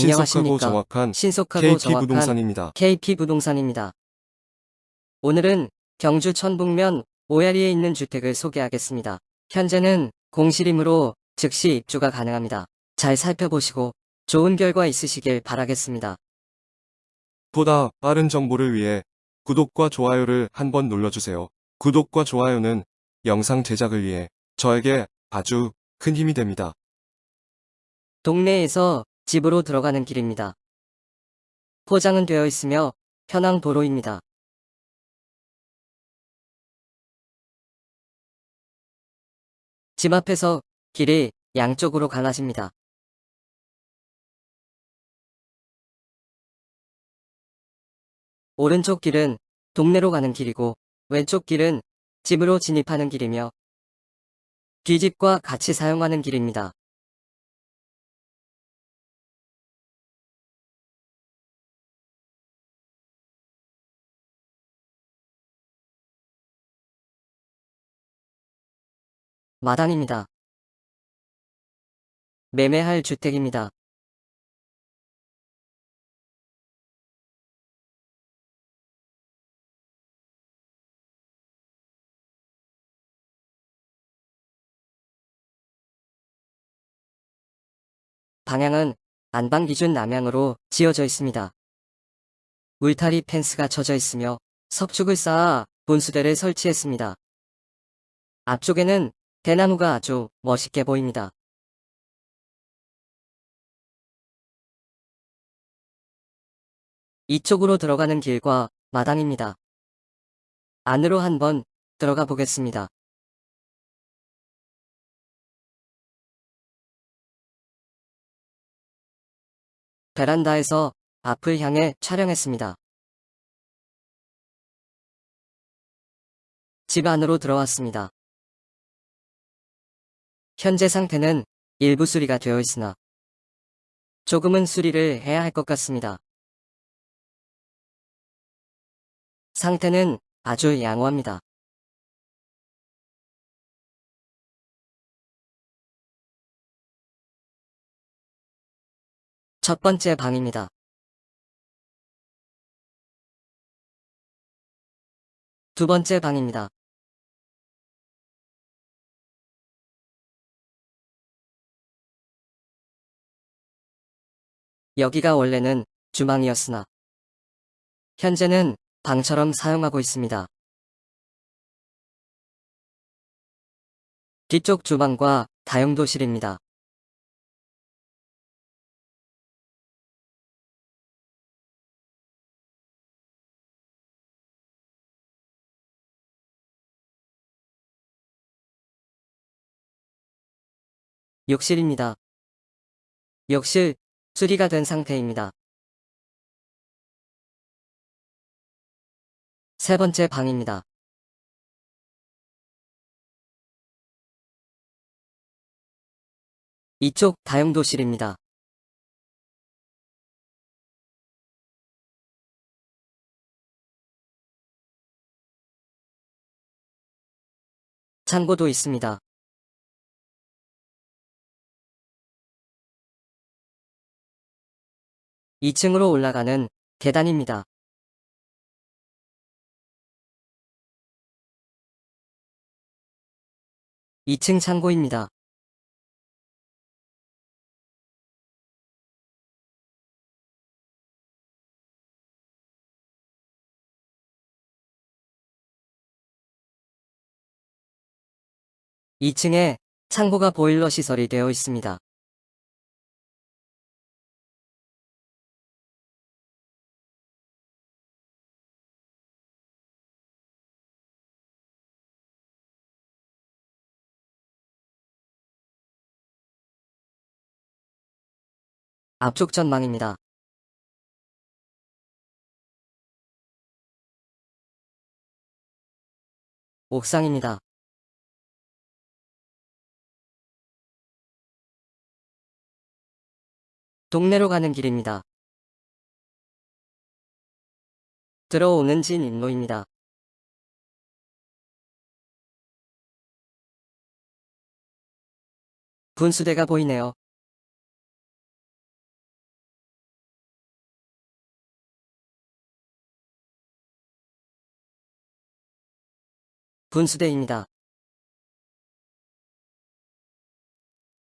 신속하고 안녕하십니까. 정확한 신속하고 KP 정확한 부동산입니다. KP 부동산입니다. 오늘은 경주 천북면 오야리에 있는 주택을 소개하겠습니다. 현재는 공실이므로 즉시 입주가 가능합니다. 잘 살펴보시고 좋은 결과 있으시길 바라겠습니다. 보다 빠른 정보를 위해 구독과 좋아요를 한번 눌러주세요. 구독과 좋아요는 영상 제작을 위해 저에게 아주 큰 힘이 됩니다. 동네에서 집으로 들어가는 길입니다. 포장은 되어 있으며 편한 도로입니다. 집 앞에서 길이 양쪽으로 갈라집니다. 오른쪽 길은 동네로 가는 길이고 왼쪽 길은 집으로 진입하는 길이며 뒷집과 같이 사용하는 길입니다. 마당입니다. 매매할 주택입니다. 방향은 안방 기준 남향으로 지어져 있습니다. 울타리 펜스가 쳐져 있으며 석축을 쌓아 분수대를 설치했습니다. 앞쪽에는 대나무가 아주 멋있게 보입니다. 이쪽으로 들어가는 길과 마당입니다. 안으로 한번 들어가 보겠습니다. 베란다에서 앞을 향해 촬영했습니다. 집 안으로 들어왔습니다. 현재 상태는 일부 수리가 되어 있으나 조금은 수리를 해야 할 것 같습니다. 상태는 아주 양호합니다. 첫 번째 방입니다. 두 번째 방입니다. 여기가 원래는 주방이었으나 현재는 방처럼 사용하고 있습니다. 뒤쪽 주방과 다용도실입니다. 욕실입니다. 욕실 수리가 된 상태입니다. 세 번째 방입니다. 이쪽 다용도실입니다. 창고도 있습니다. 2층으로 올라가는 계단입니다. (2층) 창고입니다. (2층에) 창고가 보일러 시설이 되어 있습니다. 앞쪽 전망입니다. 옥상입니다. 동네로 가는 길입니다. 들어오는 진입로입니다. 분수대가 보이네요. 분수대입니다.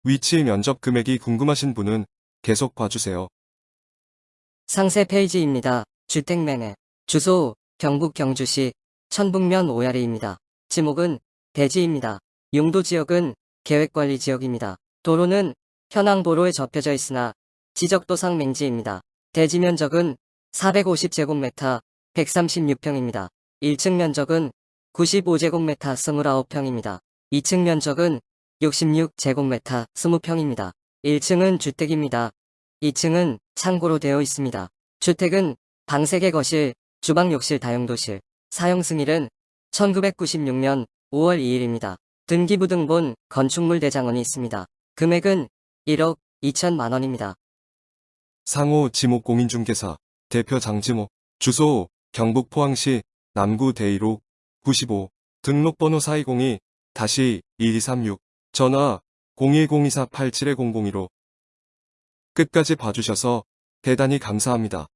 위치 면적 금액이 궁금하신 분은 계속 봐주세요. 상세 페이지입니다. 주택 매매. 주소 경북 경주시 천북면 오야리입니다. 지목은 대지입니다. 용도 지역은 계획관리 지역입니다. 도로는 현황도로에 접혀져 있으나 지적도상 맹지입니다. 대지 면적은 450제곱미터 136평입니다. 1층 면적은 95제곱미터 29평입니다. 2층 면적은 66제곱미터 20평입니다. 1층은 주택입니다. 2층은 창고로 되어 있습니다. 주택은 방 3개 거실, 주방 욕실 다용도실, 사용 승일은 1996년 5월 2일입니다. 등기부등본 건축물 대장원이 있습니다. 금액은 1억 2천만 원입니다. 상호 지목 공인중개사 대표 장지목 주소 경북 포항시 남구 대이로 95 등록번호 4202 다시 1236 전화 0102487-0015 끝까지 봐주셔서 대단히 감사합니다.